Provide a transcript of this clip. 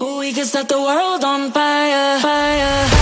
We can set the world on fire, fire.